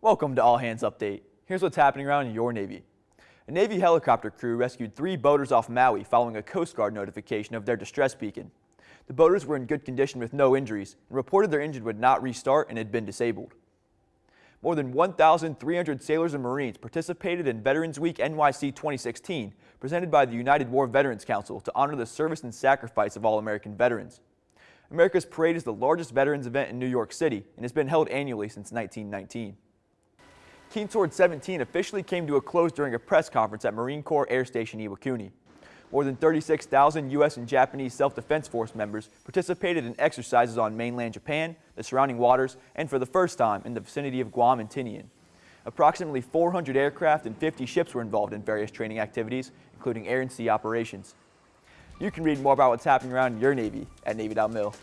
Welcome to All Hands Update. Here's what's happening around your Navy. A Navy helicopter crew rescued three boaters off Maui following a Coast Guard notification of their distress beacon. The boaters were in good condition with no injuries and reported their engine would not restart and had been disabled. More than 1,300 sailors and Marines participated in Veterans Week NYC 2016, presented by the United War Veterans Council to honor the service and sacrifice of all American veterans. America's Parade is the largest veterans event in New York City and has been held annually since 1919. Keen Sword 17 officially came to a close during a press conference at Marine Corps Air Station Iwakuni. More than 36,000 U.S. and Japanese Self-Defense Force members participated in exercises on mainland Japan, the surrounding waters, and for the first time in the vicinity of Guam and Tinian. Approximately 400 aircraft and 50 ships were involved in various training activities, including air and sea operations. You can read more about what's happening around your Navy at Navy.mil.